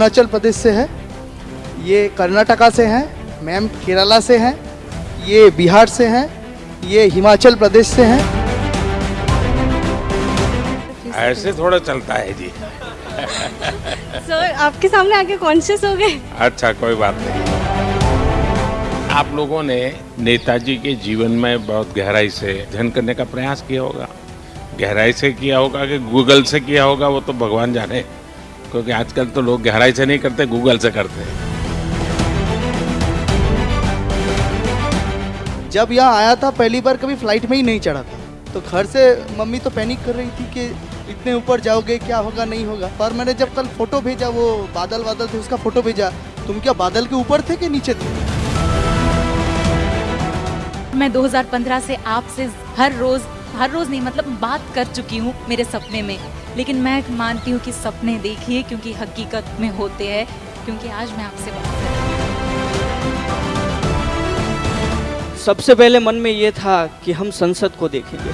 अरुणाचल प्रदेश से है ये कर्नाटका से हैं मैम केरला से हैं ये बिहार से हैं ये हिमाचल प्रदेश से हैं। ऐसे थोड़ा चलता है जी। सर आपके सामने आके कॉन्शियस हो गए? अच्छा कोई बात नहीं। आप लोगों ने नेताजी के जीवन में बहुत गहराई से अध्ययन करने का प्रयास किया होगा। गहराई से किया होगा कि गूगल से किया होगा वो तो भगवान जाने। क्योंकि आजकल तो लोग गहराई से नहीं करते गूगल से करते हैं। जब यहाँ आया था पहली बार कभी फ़्लाइट में ही नहीं चढ़ा था। तो घर से मम्मी तो पैनिक कर रही थी कि इतने ऊपर जाओगे क्या होगा नहीं होगा। पर मैंने जब कल फ़ोटो भेजा वो बादल बादल थे उसका फ़ोटो भेजा तुम क्या बादल के ऊपर थे कि नीचे थे? मैं 2015 से आपसे हर रोज हर रोज नहीं मतलब बात कर चुकी हूँ मेरे सपने में। लेकिन मैं मानती हूँ कि सपने देखिए क्योंकि हकीकत में होते हैं क्योंकि आज मैं आपसे बात कर सबसे पहले मन में ये था कि हम संसद को देखेंगे।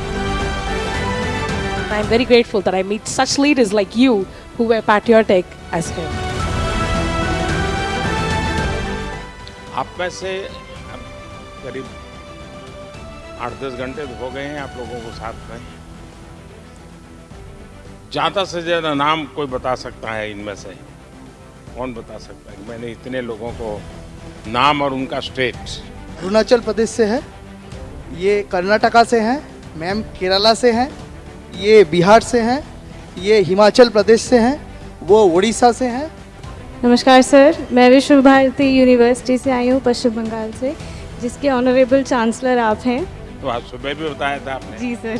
I'm very grateful that I meet such leaders like you who were patriotic as him. आप में से करीब आठ दस घंटे तो हो गए हैं आप लोगों को साथ में। ज़्यादा से ज़्यादा नाम कोई बता सकता है इनमें से? कौन बता सकता है? मैंने इतने लोगों को नाम और उनका स्टेट अरुणाचल प्रदेश से है ये कर्नाटका से हैं मैम केरला से हैं ये बिहार से हैं ये हिमाचल प्रदेश से हैं वो उड़ीसा से हैं। नमस्कार सर मैं विश्व भारती यूनिवर्सिटी से आई हूँ पश्चिम बंगाल से जिसके ऑनरेबल चांसलर आप हैं। तो आज सुबह भी बताया था आपने। जी सर।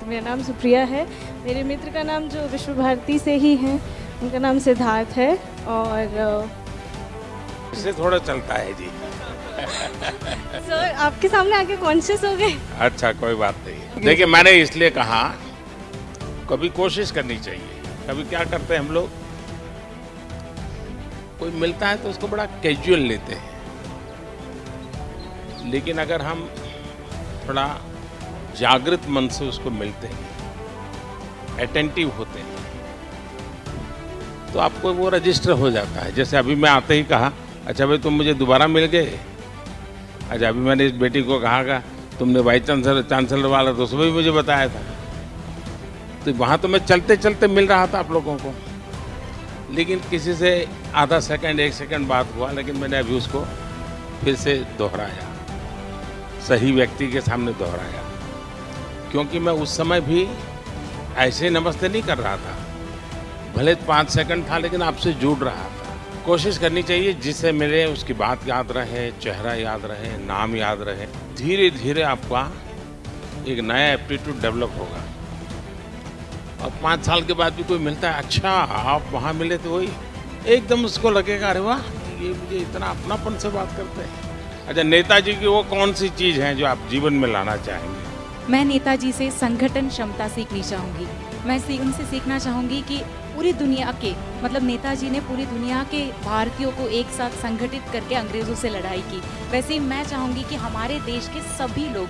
तो मेरा नाम सुप्रिया है। मेरे मित्र का नाम जो विश्व भारती से ही हैं उनका नाम सिद्धार्थ है और इससे थोड़ा चलता है जी। सर आपके सामने आके कॉन्शियस हो गए? अच्छा कोई बात नहीं। देखिए मैंने इसलिए कहा कभी कोशिश करनी चाहिए। कभी क्या करते हैं हम लोग? कोई मिलता है तो उसको बड़ा कैजुअल लेते हैं। लेकिन अगर हम थोड़ा जागृत मन से उसको मिलते हैं अटेंटिव होते हैं। तो आपको वो रजिस्टर हो जाता है। जैसे अभी मैं आते ही कहा अच्छा भाई, तुम मुझे दोबारा मिल गए? अच्छा अभी मैंने इस बेटी को कहा का तुमने वाइस चांसलर चांसलर वाला तो सुबह भी मुझे बताया था। तो वहाँ तो मैं चलते चलते मिल रहा था आप लोगों को। लेकिन किसी से आधा सेकंड एक सेकंड बात हुआ, लेकिन मैंने अभी उसको फिर से दोहराया। सही व्यक्ति के सामने दोहराया। क्योंकि मैं उस समय भी ऐसे नमस्ते नहीं कर रहा था। भले पाँच सेकंड था, लेकिन आपसे जुड़ रहा था। कोशिश करनी चाहिए जिससे मिले उसकी बात याद रहे, चेहरा याद रहे, नाम याद रहे। धीरे धीरे आपका एक नया एप्टीट्यूड डेवलप होगा। और पाँच साल के बाद भी कोई मिलता है अच्छा आप वहाँ मिले तो वही। एकदम उसको लगेगा, अरे वाह, ये मुझे इतना अपनापन से बात करते हैं। अच्छा नेताजी की वो कौन सी चीज़ है जो आप जीवन में लाना चाहेंगे? मैं नेताजी से संगठन क्षमता सीखनी चाहूँगी। मैं उनसे सीखना चाहूँगी कि पूरी दुनिया के मतलब नेताजी ने पूरी दुनिया के भारतीयों को एक साथ संगठित करके अंग्रेज़ों से लड़ाई की। वैसे ही मैं चाहूँगी कि हमारे देश के सभी लोग,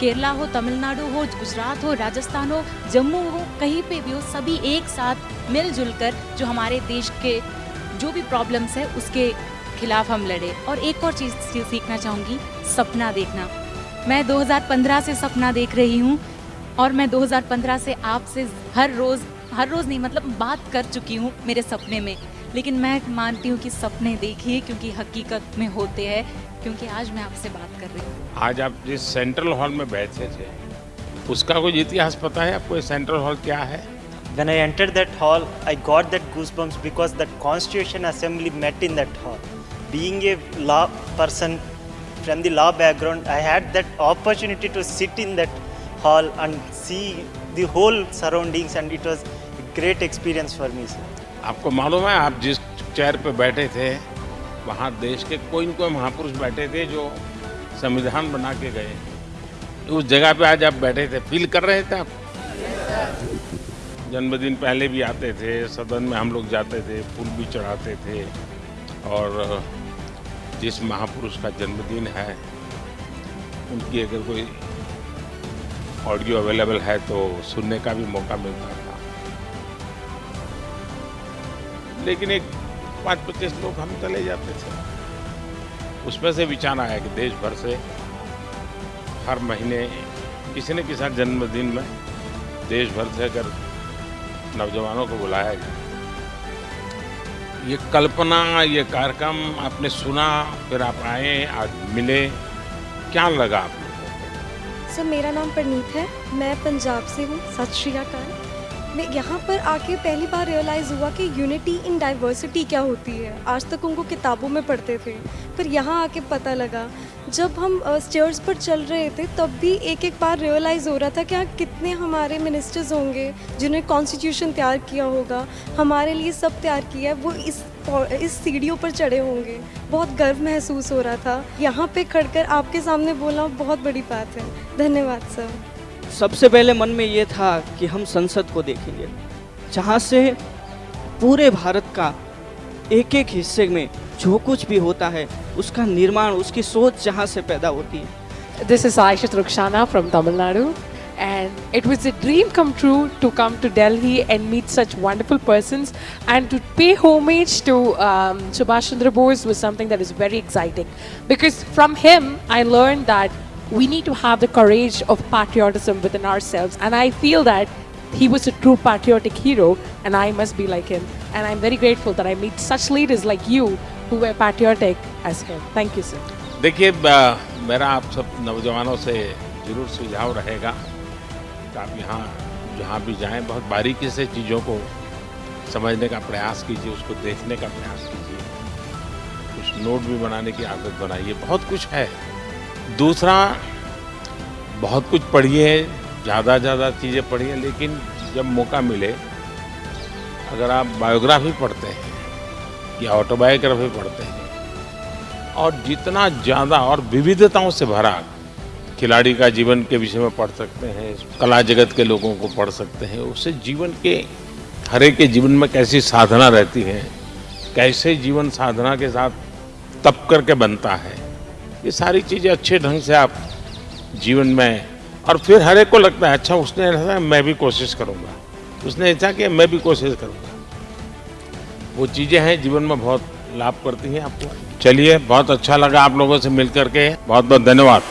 केरला हो, तमिलनाडु हो, गुजरात हो, राजस्थान हो, जम्मू हो, कहीं पे भी हो, सभी एक साथ मिलजुल कर जो हमारे देश के जो भी प्रॉब्लम्स है, उसके खिलाफ हम लड़े। और एक और चीज़ सीखना चाहूँगी सपना देखना। मैं 2015 से सपना देख रही हूँ और मैं 2015 से आपसे हर रोज़ हर रोज़ नहीं मतलब बात कर चुकी हूँ मेरे सपने में। लेकिन मैं मानती हूँ कि सपने देखिए क्योंकि हकीकत में होते हैं क्योंकि आज मैं आपसे बात कर रही हूँ। आज आप जिस सेंट्रल हॉल में बैठे थे उसका कुछ इतिहास पता है आपको सेंट्रल हॉल क्या है? When I entered that hall, I got that goosebumps because that Constitution Assembly met in that hall. Being a law person from the law background, I had that opportunity to sit in that hall and see the whole surroundings, and it was a great experience for me, sir. आपको मालूम है आप जिस chair पे बैठे थे वहाँ देश के कोई न कोई महापुरुष बैठे थे जो संविधान बना के गए उस जगह पे आज आप बैठे थे फील कर रहे थे आप जन्मदिन पहले भी आते थे सदन में हम लोग जाते थे फूल भी चढ़ाते थे और जिस महापुरुष का जन्मदिन है। उनकी अगर कोई ऑडियो अवेलेबल है तो सुनने का भी मौका मिलता था। लेकिन एक पाँच पच्चीस लोग हम चले जाते थे। उसमें से विचार आया कि देश भर से हर महीने किसी न किसी जन्मदिन में देश भर से अगर नौजवानों को बुलाया जाए। ये कल्पना, ये कार्यक्रम आपने सुना, फिर आप आए, आज मिले। क्या लगा आपको सर, मेरा नाम परनीत है। मैं पंजाब से हूँ। सत श्री अकाल। मैं यहाँ पर आके पहली बार रियलाइज़ हुआ कि यूनिटी इन डाइवर्सिटी क्या होती है। आज तक उनको किताबों में पढ़ते थे। पर यहाँ आके पता लगा। जब हम स्टेयर्स पर चल रहे थे, तब भी एक एक बार रियलाइज़ हो रहा था कि यहाँ कितने हमारे मिनिस्टर्स होंगे जिन्होंने कॉन्स्टिट्यूशन तैयार किया होगा। हमारे लिए सब तैयार किया है। वो इस इस सीढ़ियों पर चढ़े होंगे। बहुत गर्व महसूस हो रहा था। यहाँ पे खड़कर आपके सामने बोलना बहुत बड़ी बात है। धन्यवाद, सर। सबसे पहले मन में ये था कि हम संसद को देखेंगे जहाँ से पूरे भारत का एक एक हिस्से में जो कुछ भी होता है उसका निर्माण उसकी सोच जहाँ से पैदा होती है is Aisha Rukshana from Tamil Nadu. And it was a dream come true to come to Delhi and meet such wonderful persons and to pay homage to um, Subhash Chandra Bose was something that is very exciting because from him I learned that we need to have the courage of patriotism within ourselves and I feel that he was a true patriotic hero and I must be like him and I'm very grateful that I meet such leaders like you who were patriotic as him. Thank you sir. देखिए ब- मेरा आप सब नौजवानों से जरूर सुझाव रहेगा कि आप यहाँ जहाँ भी जाएं बहुत बारीकी से चीज़ों को समझने का प्रयास कीजिए उसको देखने का प्रयास कीजिए कुछ नोट भी बनाने की आदत बनाइए बहुत कुछ है दूसरा, बहुत कुछ पढ़िए ज़्यादा ज़्यादा चीज़ें पढ़िए लेकिन जब मौका मिले, अगर आप बायोग्राफी पढ़ते हैं या ऑटोबायोग्राफी पढ़ते हैं, और जितना ज़्यादा और विविधताओं से भरा खिलाड़ी का जीवन के विषय में पढ़ सकते हैं, कला जगत के लोगों को पढ़ सकते हैं, उससे जीवन के, हर एक के जीवन में कैसी साधना रहती है, कैसे जीवन साधना के साथ तप करके बनता है ये सारी चीज़ें अच्छे ढंग से आप जीवन में, और फिर हर एक को लगता है अच्छा उसने ऐसा मैं भी कोशिश करूँगा। उसने ऐसा किया, मैं भी कोशिश करूँगा। वो चीज़ें हैं, जीवन में बहुत लाभ करती हैं आपको। चलिए, बहुत अच्छा लगा आप लोगों से मिल करके बहुत बहुत धन्यवाद।